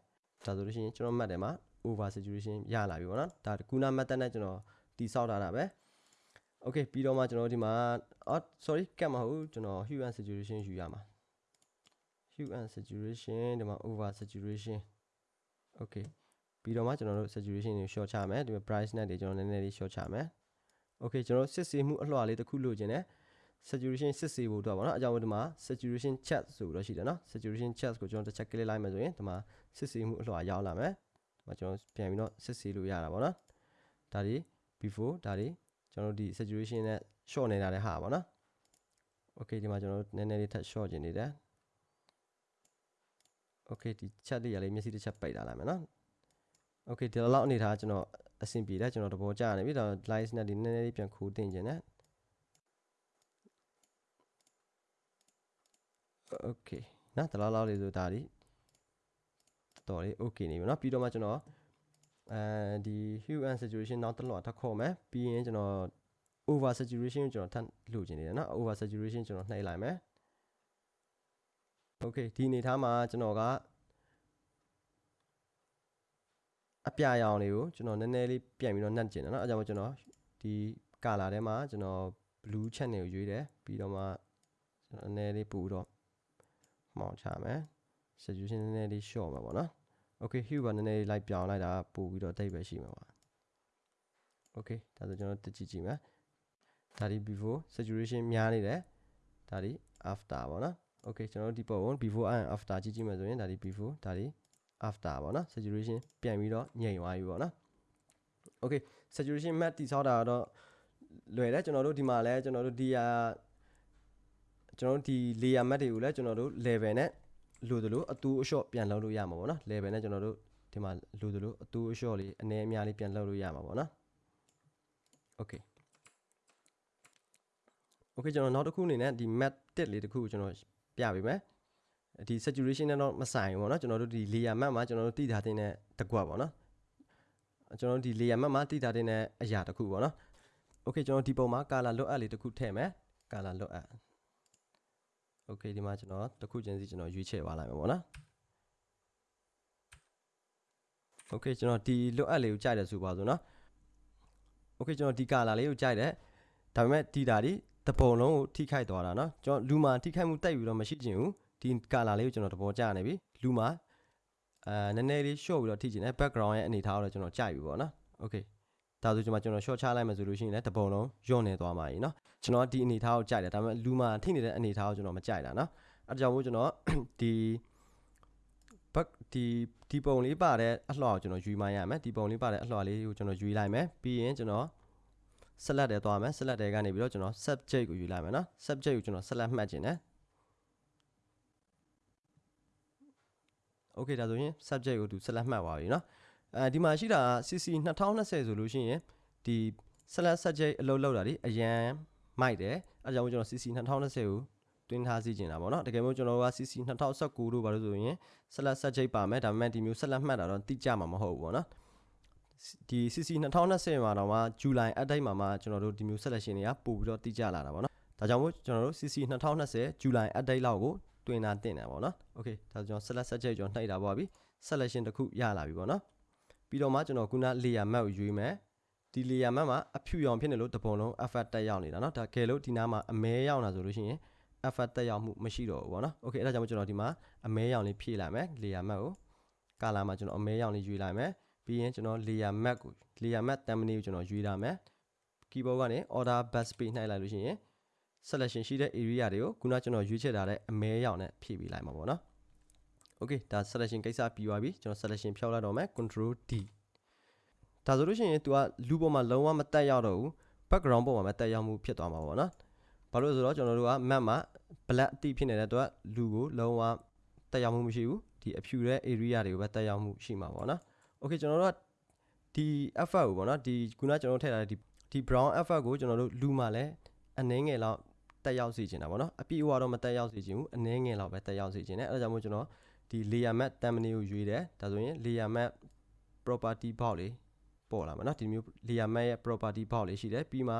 ဒါဆိုလို့ရှိရင်ကျွန်တော်မှတ်တယ်မှာ over saturation ရလာပြီပေါ့နော်ဒါကုနာမှတ်တဲ့နဲ့ကျွန်တော်တိဆောက်ထားတာပဲ okay ပြီးတော့မှကျွန်တော်ဒီမှာအော် sorry cap မဟုတ်ကျွန်တော် hue and saturation ယူရမှာ hue and saturation ဒီမှာ over saturation okay ပြီးတော့မှကျွန်တော်တို့ saturation ကို short ချမယ်ဒီမှာ brightness တွေကျွန်တော်နည်းနည်းလေး short ချမယ် okay ကျွန်တော်စစ်ဆေးမှုအလွှာလေးတစ်ခုလိုချင်တယ် saturation စစ်ဆေးဖို့တော့ဗောနော်အကြောင်းဒီမှာ saturation chat ဆိုပြီးတော့ရှိတယ်နော် saturation chat ကိုကျွန်တော်တစ်ချက် click လိုက်မယ်ဆိုရင်ဒီမှာစစ်ဆေးမှုအလွှာရောက်လာမယ်ဒီမှာကျွန်တော်ပြန်ပြီးတော့စစ်ဆေးလို့ရတာဗောနော်ဒါဒီ before ဒါဒီကျွန်တော်တို့ဒီ saturation နဲ့ short နေတာတဲ့ဟာဗောနော် okay ဒီမှာကျွန်တော်တို့နည်းနည်းလေးထပ် short ကျင်နေတယ် okay ဒီ chat လေးရလေးမျက်စိတစ်ချက်ပိတ်လာလိုက်မယ်နော် okay ဒီလောက်အနေထားကျွန်တော်အဆင်ပြေတယ်ကျွန်တော်သဘောကျနေပြီဒါ live နဲ့ဒီနည်းနည်းလေးပြန်ခိုးတင်ခြင်းနဲ့ okay နော်ဒီလောက်လောက်လေးဆိုဒါဒီတော်လေး okay နေပြီเนาะပြီးတော့မှကျွန်တော်အဲဒီ hue and saturation နောက်တစ်လောက်ထပ်ခေါ်မယ်ပြီးရင်ကျွန်တော် over saturation ကိုကျွန်တော်ထပ်လိုချင်နေတယ်เนาะ over saturation ကျွန်တော်နှိပ်လိုက်မယ် okay ဒီအနေထားမှာကျွန်တော်က အပြရောင်လေးကိုကျွန်တော်နည်းနည်းလေးပြန်ပြီးတော့နှက်ကျင်တယ်เนาะအဲကြောင့်မို့ကျွန်တော်ဒီ color ထဲမှာကျွန်တော် blue channel ကိုရွေးတယ်ပြီးတော့မှကျွန်တော်နည်းနည်းလေးပူတော့မှောင်ချမယ် saturation နည်းနည်းလေး short မှာပေါ့နော် okay hue ကနည်းနည်းလေး light ပြောင်းလိုက်တာပို့ပြီးတော့တိတ်ပဲရှိမှာပါ okay ဒါဆိုကျွန်တော်တက်ကြည့်ကြည့်မယ်ဒါဒီ before saturation များနေတယ်ဒါဒီ after ပေါ့နော် okay ကျွန်တော်တို့ဒီပုံကို before and after ကြည့်ကြည့်မယ်ဆိုရင်ဒါဒီ before ဒါဒီ after ပေါ့နော် saturation ပြန်ပြီးတော့ညိန်သွားပြီပေါ့နော် okay saturation map တိဆောက်တာတော့လွယ်တယ်ကျွန်တော်တို့ဒီမှာလဲကျွန်တော်တို့ဒီဟာကျွန်တော်တို့ဒီ layer map တွေကိုလည်းကျွန်တော်တို့ level နဲ့လိုသလိုအတူအလျှော့ပြန်လုပ်လို့ရမှာပေါ့နော် level နဲ့ကျွန်တော်တို့ဒီမှာလိုသလိုအတူအလျှော့လေးအနည်းအများလေးပြန်လုပ်လို့ရမှာပေါ့နော် okay okay ကျွန်တော်နောက်တစ်ခုအနေနဲ့ဒီ map တက်လေးတစ်ခုကိုကျွန်တော်ပြပေးမယ် ဒီ saturation နဲ့တော့မဆိုင်ဘူးပေါ့နော်ကျွန်တော်တို့ဒီ layer map မှာကျွန်တော်တို့တည်ထားတဲ့တကွက်ပေါ့နော်ကျွန်တော်တို့ဒီ layer map မှာတည်ထားတဲ့အရာတစ်ခုပေါ့နော် okay ကျွန်တော်ဒီပုံမှာ color လွတ်အပ်လေးတစ်ခုထည့်မယ် color လွတ်အပ် okay ဒီမှာကျွန်တော်တစ်ခုချင်းစီကျွန်တော်ရွေးချယ်ပါလိုက်မယ်ပေါ့နော် okay ကျွန်တော်ဒီလွတ်အပ်လေးကိုကြိုက်တယ်ဆိုပါစို့နော် okay ကျွန်တော်ဒီ color လေးကိုကြိုက်တယ်ဒါပေမဲ့ဒီတာဒီတပုံလုံးကိုထိခိုက်သွားတာเนาะကျွန်တော်လူမာထိခိုက်မှုတိုက်ပြီးတော့မရှိချင်ဘူး ဒီ color လေးကိုကျွန်တော်သဘောကျနေပြီလူမာအာနည်းနည်းလေး short ပြီးတော့ထိချင်တယ် background ရဲ့အနေထားကိုတော့ကျွန်တော်ကြိုက်ပြီပေါ့နော် okay ဒါဆိုကျွန်မကျွန်တော် short ချလိုက်မယ်ဆိုလို့ရှိရင်လည်းတပုံလုံးညွန့်နေသွားမှာကြီးเนาะကျွန်တော်ဒီအနေထားကိုကြိုက်တယ်ဒါပေမဲ့လူမာထိနေတဲ့အနေထားကိုကျွန်တော်မကြိုက်တာเนาะအဲဒါကြောင့်မို့ကျွန်တော်ဒီ back ဒီဒီပုံလေးပါတဲ့အလှော်ကိုကျွန်တော်ယူမှရမယ်ဒီပုံလေးပါတဲ့အလှော်လေးကိုကျွန်တော်ယူလိုက်မယ်ပြီးရင်ကျွန်တော် select တယ်သွားမယ် select တယ်ကနေပြီးတော့ကျွန်တော် subject ကိုယူလိုက်မယ်နော် subject ကိုကျွန်တော် select မှတ်ခြင်းတယ် okay ဒါဆိုရင် subject ကိုသူ select မှတ်ပါပြီเนาะအဲဒီမှာရှိတာ CC 2020ဆိုလို့ရှိရင်ဒီ select subject အလုပ်လောက်တာဒီအရန်မိုက်တယ်အဲကြောင့်ကျွန်တော် CC 2020ကိုတွင်းထားစီကျင်တာပေါ့နော်တကယ်လို့ကျွန်တော်က CC 2019တို့ဘာလို့ဆိုရင် select subject ပါမယ်ဒါပေမဲ့ဒီမျိုး select မှတ်တာတော့တိကျမှာမဟုတ်ဘူးပေါ့နော်ဒီ CC 2020မှာတော့မှ July update မှာမှကျွန်တော်တို့ဒီမျိုး selection တွေကပို့ပြီးတော့တိကျလာတာပေါ့နော်ဒါကြောင့်မို့ကျွန်တော်တို့ CC 2020 July update လောက်ကို တွင်တာတင်တယ်ပေါ့နော် okay ဒါဆိုကျွန်တော် select subject ကျွန်တော်နှိပ်တာပေါ့ပြီ selection တစ်ခုရလာပြီပေါ့နော်ပြီးတော့မှကျွန်တော်ခုန layer map ကိုရွေးမယ်ဒီ layer map မှာအဖြူရောင်ဖြစ်နေလို့တပုံလုံး effect တက်ရောက်နေတာเนาะဒါကဲလို့ဒီနားမှာအမဲရောက်လာဆိုလို့ရှိရင် effect တက်ရောက်မှုမရှိတော့ဘူးပေါ့နော် okay အဲ့ဒါကြောင့်ကျွန်တော်ဒီမှာအမဲရောင်လေးဖြည့်လိုက်မယ် layer map ကို color မှာကျွန်တော်အမဲရောင်လေးရွေးလိုက်မယ်ပြီးရင်ကျွန်တော် layer map ကို layer map thumbnail ကိုကျွန်တော်ရွေးလာမယ် keyboard ကနေ order bus page နှိုက်လိုက်လို့ရှိရင် selection ရှိတဲ့ area တွေကိုခုနကျွန်တော်ရွေးချယ်ထားတဲ့အမဲရောင်နဲ့ဖြည့်ပေးလိုက်မှာပေါ့နော် okay ဒါ selection ကိစ္စပြီးသွားပြီကျွန်တော် selection ဖြောက်လိုက်တော့မယ် control d ဒါဆိုလို့ရှိရင် तू ကလူပေါ်မှာလုံးဝမတက်ရောက်တော့ဘူး background ပေါ်မှာပဲတက်ရောက်မှုဖြစ်သွားမှာပေါ့နော်ဘာလို့လဲဆိုတော့ကျွန်တော်တို့က map မှာ black အတိဖြစ်နေတဲ့အတွက်လူကိုလုံးဝတက်ရောက်မှုမရှိဘူးဒီအဖြူတဲ့ area တွေကိုပဲတက်ရောက်မှုရှိမှာပေါ့နော် okay ကျွန်တော်တို့ကဒီ effect ကိုပေါ့နော်ဒီခုနကျွန်တော်ထည့်ထားတဲ့ဒီဒီ brown effect ကိုကျွန်တော်တို့လူမှာလဲအနှင်းငယ်လောက် တက်ရောက်စေချင်တာပေါ့နော်အပြည့်အဝတော့မတက်ရောက်စေချင်ဘူးအနှင်းငယ်လောက်ပဲတက်ရောက်စေချင်တယ်အဲဒါကြောင့်မို့ကျွန်တော်ဒီ layer map thumbnail ကိုရွေးတယ်ဒါဆိုရင် layer map property box လေးပေါ်လာမှာเนาะဒီမျိုး layer map ရဲ့ property box လေးရှိတယ်ပြီးမှ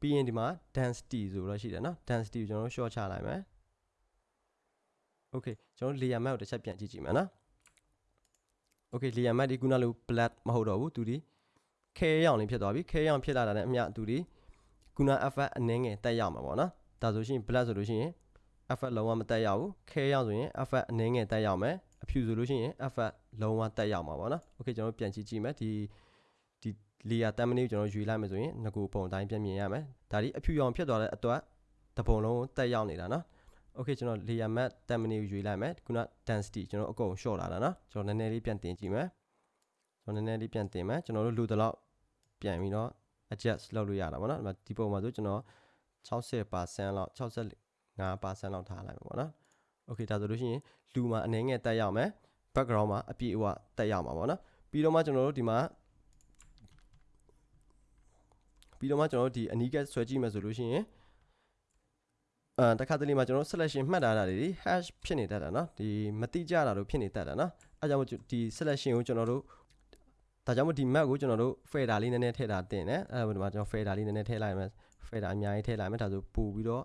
ပြီးရင်ဒီမှာ density ဆိုတော့ရှိတယ်เนาะ density ကိုကျွန်တော်တို့ short ချလိုက်မယ် okay ကျွန်တော် layer map ကိုတစ်ချက်ပြန်ကြည့်ကြည့်မယ်เนาะ okay layer matte ဒီခုနလို black မဟုတ်တော့ဘူးသူဒီခဲရောင်လေးဖြစ်သွားပြီခဲရောင်ဖြစ်လာတာနဲ့အမျှသူဒီ ခုန effect အနည်းငယ်တက်ရမှာပေါ့နော်ဒါဆိုရှင် black ဆိုလို့ရှိရင် effect လုံးဝမတက်ရဘူးခဲရောင်ဆိုရင် effect အနည်းငယ်တက်ရမယ်အဖြူဆိုလို့ရှိရင် effect လုံးဝတက်ရမှာပေါ့နော် okay ကျွန်တော်တို့ပြန်ကြည့်ကြည့်မယ်ဒီဒီ layer thumbnail ကိုကျွန်တော်ရွေးလိုက်မယ်ဆိုရင်ငကူပုံတိုင်းပြန်မြင်ရမယ်ဒါဒီအဖြူရောင်ဖြစ်သွားတဲ့အတွက်တပုံလုံးတက်ရောက်နေတာနော် okay ကျွန်တော် layer matte thumbnail ကိုရွေးလိုက်မယ်ခုန density ကျွန်တော်အကုန် short လာတာနော်ကျွန်တော်နည်းနည်းလေးပြန်တင်ကြည့်မယ်ကျွန်တော်နည်းနည်းလေးပြန်တင်မယ်ကျွန်တော်တို့လိုတော့ပြန်ပြီးတော့ adjust လုပ်လို့ရတာပေါ့နော်ဒီပုံမှာဆိုကျွန်တော်60%လောက်65%လောက်ထားလိုက်မှာပေါ့နော် okay ဒါဆိုလို့ရှိရင်လူမှာအနေငယ်တက်ရောက်မယ် background မှာအပြည့်အဝတက်ရောက်မှာပေါ့နော်ပြီးတော့မှကျွန်တော်တို့ဒီမှာပြီးတော့မှကျွန်တော်တို့ဒီအနီးကဆွဲကြည့်မယ်ဆိုလို့ရှိရင်အဲတခါတလေမှာကျွန်တော် selection မှတ်ထားတာတွေ hash ဖြစ်နေတတ်တာเนาะဒီမတိကျတာတို့ဖြစ်နေတတ်တာเนาะအဲကြောင့်ဒီ selection ကိုကျွန်တော်တို့ ဒါကြောင့်မို့ဒီ map ကိုကျွန်တော်တို့ fader လေးနည်းနည်းထည့်တာတင်တယ်အဲဒါဒီမှာကျွန်တော် fader လေးနည်းနည်းထည့်လိုက်မယ် fader အများကြီးထည့်လိုက်မယ်ဒါဆိုပို့ပြီးတော့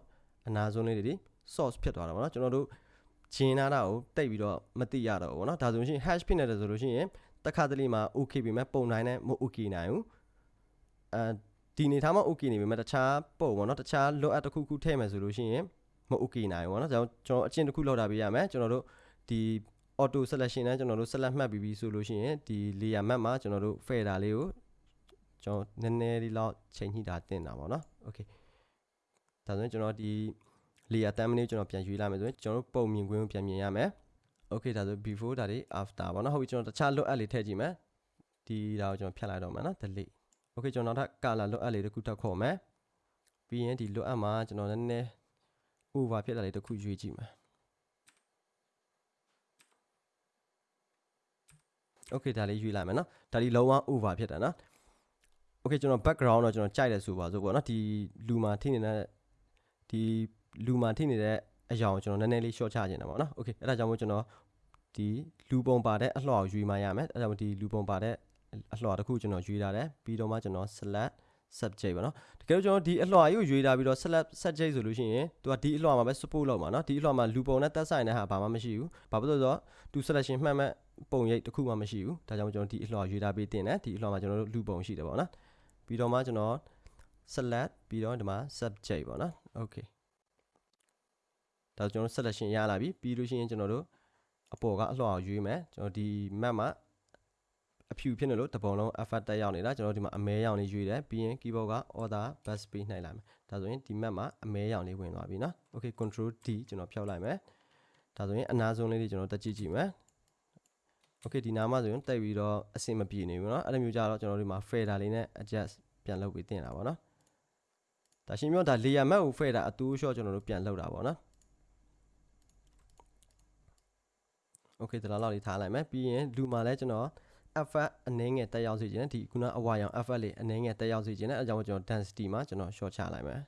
အနာဆုံးလေးတွေ source ဖြစ်သွားတာပေါ့နော်ကျွန်တော်တို့ဂျင်းနာတာကိုတိတ်ပြီးတော့မသိရတော့ဘူးပေါ့နော်ဒါဆိုရင် hash ဖြစ်နေတယ်ဆိုလို့ရှိရင်တခါတလေမှာ okay ပြီမဲ့ပုံနိုင်နဲ့မ okay နိုင်ဘူးအဲဒီနေထားမှာ okay နေပြီမဲ့တခြားပုံပေါ့နော်တခြား load up တစ်ခုခုထည့်မယ်ဆိုလို့ရှိရင်မ okay နိုင်ဘူးပေါ့နော်ကျွန်တော်အချင်းတစ်ခုလောက်တာပေးရမယ်ကျွန်တော်တို့ဒီ auto selection နဲ့ကျွန်တော်တို့ select မှတ်ပြီးပြီဆိုလို့ရှိရင်ဒီ layer map မှာကျွန်တော်တို့ fader လေးကိုကျွန်တော်နည်းနည်းလေးလောက်ချိန်ညှိတာတင်တာပေါ့နော် okay ဒါဆိုရင်ကျွန်တော်ဒီ layer thumbnail ကျွန်တော်ပြန်ရွေးလိုက်မယ်ဆိုရင်ကျွန်တော်တို့ပုံမြင်ကွင်းကိုပြန်မြင်ရမယ် okay ဒါဆို before ဒါတွေ after ပေါ့နော်ဟုတ်ပြီကျွန်တော်တခြား load add လေးထည့်ကြည့်မယ်ဒီဒါကိုကျွန်တော်ဖြတ်လိုက်တော့မယ်နော် delete okay ကျွန်တော်နောက်ထပ် color load add လေးတစ်ခုထပ်ခေါ်မယ်ပြီးရင်ဒီ load add မှာကျွန်တော်နည်းနည်း over ဖြစ်တာလေးတစ်ခုရွေးကြည့်မယ် okay ဒါလေးရွေးလိုက်မယ်နော်ဒါလေးလုံးဝ over ဖြစ်တာနော် okay ကျွန်တော် background တော့ကျွန်တော်ကြိုက်တယ်ဆိုပါစို့ပေါ့နော်ဒီလူမှာထိနေတဲ့ဒီလူမှာထိနေတဲ့အရာကိုကျွန်တော်နည်းနည်းလေး short ချခြင်းတာပေါ့နော် okay အဲ့ဒါကြောင့်မို့ကျွန်တော်ဒီလူပုံပါတဲ့အလှော်ကိုရွေးမှရမယ်အဲ့ဒါကြောင့်ဒီလူပုံပါတဲ့အလှော်တစ်ခုကျွန်တော်ရွေးထားတယ်ပြီးတော့မှကျွန်တော် select subject ပေါ့နော်တကယ်လို့ကျွန်တော်ဒီအလှော်ကြီးကိုရွေးထားပြီးတော့ select subject ဆိုလို့ရှိရင်သူကဒီအလှော်မှာပဲ support လုပ်မှာနော်ဒီအလှော်မှာလူပုံနဲ့သက်ဆိုင်တဲ့ဟာဘာမှမရှိဘူးဘာဖြစ်လို့လဲဆိုတော့သူ selection မှတ်မဲ့ ပုံရိပ်တစ်ခုမှမရှိဘူးဒါကြောင့်ကျွန်တော်ဒီအလှော်ရွေးထားပေးတင်တယ်ဒီအလှော်မှာကျွန်တော်တို့လူပုံရှိတယ်ပေါ့နော်ပြီးတော့မှကျွန်တော် select ပြီးတော့ဒီမှာ subject ပေါ့နော် okay ဒါကျွန်တော် selection ရလာပြီပြီးလို့ရှိရင်ကျွန်တော်တို့အပေါ်ကအလှော်ရွေးမယ်ကျွန်တော်ဒီ map မှာအဖြူဖြစ်နေလို့တပုံလုံး effort တက်ရောက်နေတာကျွန်တော်ဒီမှာအမဲရောင်လေးရွေးတယ်ပြီးရင် keyboard က order bus ပေးနိုင်လိုက်မယ်ဒါဆိုရင်ဒီ map မှာအမဲရောင်လေးဝင်သွားပြီနော် okay control d ကျွန်တော်ဖြောက်လိုက်မယ်ဒါဆိုရင်အနာဆုံးလေးတွေကျွန်တော်တက်ကြည့်ကြည့်မယ် okay ဒီနားမှာဆိုရင်တက်ပြီးတော့အဆင်မပြေနေဘူးเนาะအဲ့လိုမျိုးကြတော့ကျွန်တော်ဒီမှာ fader လေးနဲ့ adjust ပြန်လုပ်ပြီးတင်တာပေါ့เนาะဒါရှင်းပြောဒါ layer map ကို fader အတူ short ကျွန်တော်တို့ပြန်လုပ်တာပေါ့เนาะ okay ဒါလောက်လေးထားလိုက်မယ်ပြီးရင်လူမှာလည်းကျွန်တော် effect အနည်းငယ်တက်ရောက်စေခြင်းဒီခုနအဝါရောင် effect လေးအနည်းငယ်တက်ရောက်စေခြင်းအဲအကြောင်းကျွန်တော် density မှာကျွန်တော် short ချလိုက်မယ်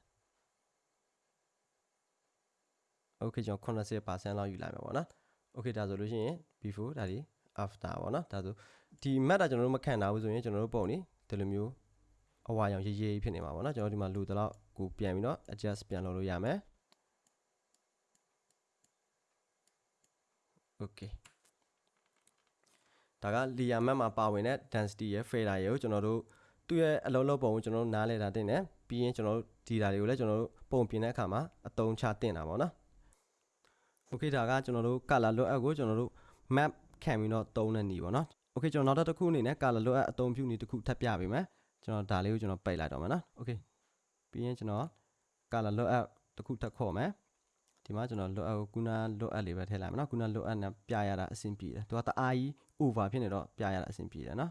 okay ကျွန်တော်80%လောက်ယူလိုက်မယ်ပေါ့နော် okay ဒါဆိုလို့ရှိရင် before ဒါဒီ after ပေါ့နော်ဒါဆိုဒီ map တာကျွန်တော်တို့မခံတာဘူးဆိုရင်ကျွန်တော်တို့ပုံနေဒီလိုမျိုးအဝါရောင်ရေးရေးဖြစ်နေမှာပေါ့နော်ကျွန်တော်ဒီမှာလိုတော့ကိုပြန်ပြီးတော့ adjust ပြန်လုပ်လို့ရမယ် okay ဒါက layer map မှာပါဝင်တဲ့ density ရဲ့ fader ရဲ့ကိုကျွန်တော်တို့သူ့ရဲ့အလုံးလုံးပုံကိုကျွန်တော်တို့နားလဲတာတင်တယ်ပြီးရင်ကျွန်တော်တို့ဒီတာတွေကိုလည်းကျွန်တော်တို့ပုံပြင်တဲ့အခါမှာအသုံးချတင်တာပေါ့နော် okay ဒါကကျွန်တော်တို့ color load up ကိုကျွန်တော်တို့ map ခံပြီးတော့သုံးတဲ့နေပေါ့နော် okay ကျွန်တော်နောက်တစ်ခုအနေနဲ့ color load up အသုံးပြုနေတစ်ခုထပ်ပြပေးမယ်ကျွန်တော်ဒါလေးကိုကျွန်တော်ပိတ်လိုက်တော့မယ်နော် okay ပြီးရင်ကျွန်တော် color load up တစ်ခုထပ်ခေါ်မယ်ဒီမှာကျွန်တော် load up ကိုခုန load up လေးပဲထည့်လိုက်မယ်နော်ခုန load up နဲ့ပြရတာအဆင်ပြေတယ်သူကတအားကြီး over ဖြစ်နေတော့ပြရတာအဆင်ပြေတယ်နော်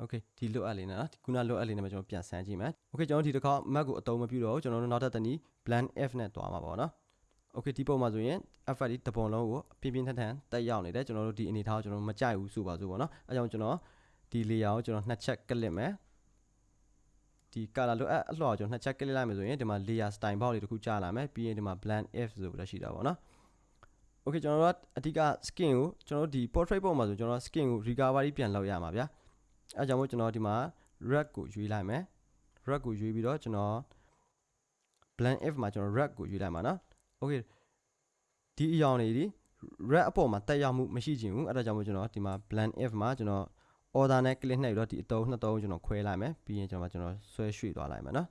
okay ဒီ load up လေးနဲ့နော်ခုန load up လေးနဲ့ပဲကျွန်တော်ပြန်ဆန်းကြည့်မယ် okay ကျွန်တော်ဒီတစ်ခါ map ကိုအသုံးမပြုတော့ဘူးကျွန်တော်တို့နောက်ထပ်တနည်း blend f နဲ့တွားမှာပေါ့နော် okay ဒီပုံမှာဆိုရင် effect ဒီတပုံလုံးကိုပြင်းပြင်းထန်ထန်တက်ရောက်နေတယ်ကျွန်တော်တို့ဒီအနေထားကိုကျွန်တော်မကြိုက်ဘူးဆိုပါစို့ပေါ့နော်အဲကြောင့်ကျွန်တော်ဒီ layer ကိုကျွန်တော်နှစ်ချက်ကလစ်မယ်ဒီ color လို့အလှော်ကျွန်တော်နှစ်ချက်ကလစ်လိုက်မယ်ဆိုရင်ဒီမှာ layer style box တွေတခုကြာလာမယ်ပြီးရင်ဒီမှာ blend f ဆိုပြီးတော့ရှိတာပေါ့နော် okay ကျွန်တော်တို့အဓိက skin ကိုကျွန်တော်တို့ဒီ portrait ပုံမှာဆိုကျွန်တော် skin ကို recovery ပြန်လုပ်ရမှာဗျာအဲကြောင့်မို့ကျွန်တော်ဒီမှာ red ကိုရွေးလိုက်မယ် red ကိုရွေးပြီးတော့ကျွန်တော် blend f မှာကျွန်တော် red ကိုရွေးလိုက်မှာနော် okay ဒီအယောင်တွေဒီ red အပေါ်မှာတက်ရောက်မှုမရှိချင်ဘူးအဲ့ဒါကြောင့်မို့ကျွန်တော်ဒီမှာ blend if မှာကျွန်တော် order နဲ့ click နှိပ်ပြီးတော့ဒီအတုံးနှစ်တုံးကျွန်တော်ခွဲလိုက်မယ်ပြီးရင်ကျွန်တော်ကျွန်တော်ဆွဲရွှေ့သွားလိုက်မယ်နော်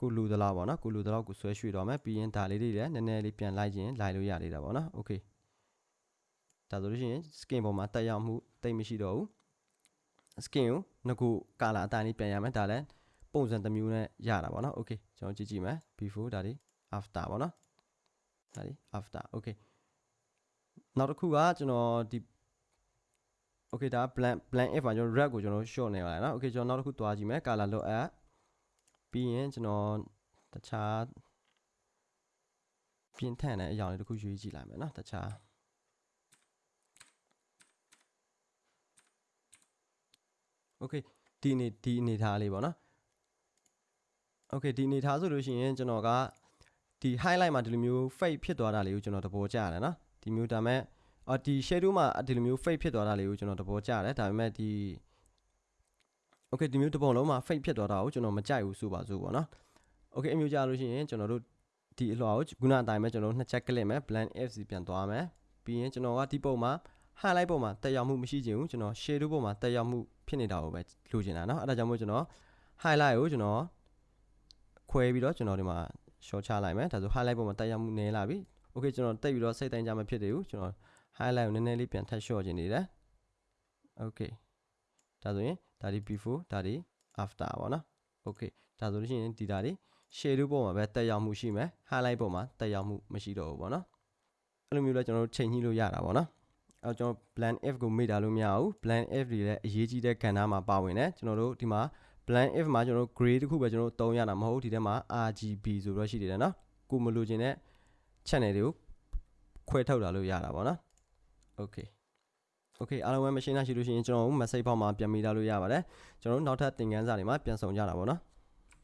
ကိုလူသလားပေါ့နော်ကိုလူသလောက်ကိုဆွဲရွှေ့သွားမယ်ပြီးရင်ဒါလေးတွေလည်းနည်းနည်းလေးပြန်လိုက်ခြင်းလိုက်လို့ရသေးတာပေါ့နော် okay ဒါဆိုလို့ရှိရင် skin ပေါ်မှာတက်ရောက်မှုတိတ်မရှိတော့ဘူး skin ကိုငကူ color အတိုင်းလေးပြန်ရမယ်ဒါလည်းပုံစံတစ်မျိုးနဲ့ရတာပေါ့နော် okay ကျွန်တော်ကြည့်ကြည့်မယ် before ဒါဒီ after ပေါ့နော် ဒါဒီ after okay နောက်တစ်ခုကကျွန်တော်ဒီ okay ဒါ blank blank if မှာကျွန်တော် red ကိုကျွန်တော် short နေပါလားเนาะ okay ကျွန်တော်နောက်တစ်ခုတွားကြည့်မယ် color လို့ add ပြီးရင်ကျွန်တော်တခြားပြင်ထန်တဲ့အရာလေးတစ်ခုရွေးကြည့်လိုက်မယ်เนาะတခြား okay ဒီနေဒီအနေထားလေးပေါ့နော် okay ဒီအနေထားဆိုလို့ရှိရင်ကျွန်တော်က ဒီ highlight မှာဒီလိုမျိုး fade ဖြစ်သွားတာလေးကိုကျွန်တော်သဘောကျတယ်နော်ဒီမျိုးဒါမဲ့အော်ဒီ shadow မှာဒီလိုမျိုး fade ဖြစ်သွားတာလေးကိုကျွန်တော်သဘောကျတယ်ဒါပေမဲ့ဒီ okay ဒီမျိုးတစ်ပုံလုံးမှာ fade ဖြစ်သွားတာကိုကျွန်တော်မကြိုက်ဘူးဆိုပါစို့ပေါ့နော် okay အမျိုးကြလို့ရှိရင်ကျွန်တော်တို့ဒီအလွှာကိုခုနအတိုင်းပဲကျွန်တော်တို့နှစ်ချက်ကလစ်မယ် blend fc ပြန်သွားမယ်ပြီးရင်ကျွန်တော်ကဒီပုံမှာ highlight ပုံမှာတက်ရောက်မှုမရှိချင်ဘူးကျွန်တော် shadow ပုံမှာတက်ရောက်မှုဖြစ်နေတာကိုပဲလိုချင်တာเนาะအဲ့ဒါကြောင့်မို့ကျွန်တော် highlight ကိုကျွန်တော်ခွဲပြီးတော့ကျွန်တော်ဒီမှာ short ချလိုက်မယ်ဒါဆို highlight ပုံမှာတက်ရောက်မှုနည်းလာပြီ okay ကျွန်တော်တက်ပြီးတော့စိတ်တိုင်းကြမှာဖြစ်တယ်ဘူးကျွန်တော် highlight ကိုနည်းနည်းလေးပြန်ထပ် short ချင်နေတယ် okay ဒါဆိုရင်ဒါဒီ before ဒါဒီ after ပေါ့နော် okay ဒါဆိုလို့ရှိရင်ဒီဒါဒီ shadow ပုံမှာပဲတက်ရောက်မှုရှိမယ် highlight ပုံမှာတက်ရောက်မှုမရှိတော့ဘူးပေါ့နော်အဲ့လိုမျိုးလဲကျွန်တော်တို့ချိန်ညှိလို့ရတာပေါ့နော်အဲကျွန်တော် blend f ကိုမေ့တာလို့မရဘူး blend f တွေလည်းအရေးကြီးတဲ့ကဏ္ဍမှာပါဝင်တယ်ကျွန်တော်တို့ဒီမှာ blend f မှာကျွန်တော်တို့ gray တခုပဲကျွန်တော်တို့သုံးရတာမဟုတ်ဒီထဲမှာ RGB ဆိုတော့ရှိတယ်နော်ကိုမလိုချင်တဲ့ channel တွေကိုခွဲထုတ်လာလို့ရတာပေါ့နော် okay okay အားလုံးပဲ machine ရှိလို့ရှိရင်ကျွန်တော်တို့ message ပေါက်မှာပြန်မိလာလို့ရပါတယ်ကျွန်တော်တို့နောက်ထပ်သင်ခန်းစာတွေမှာပြန်ဆောင်ကြတာပေါ့နော်